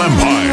Empire,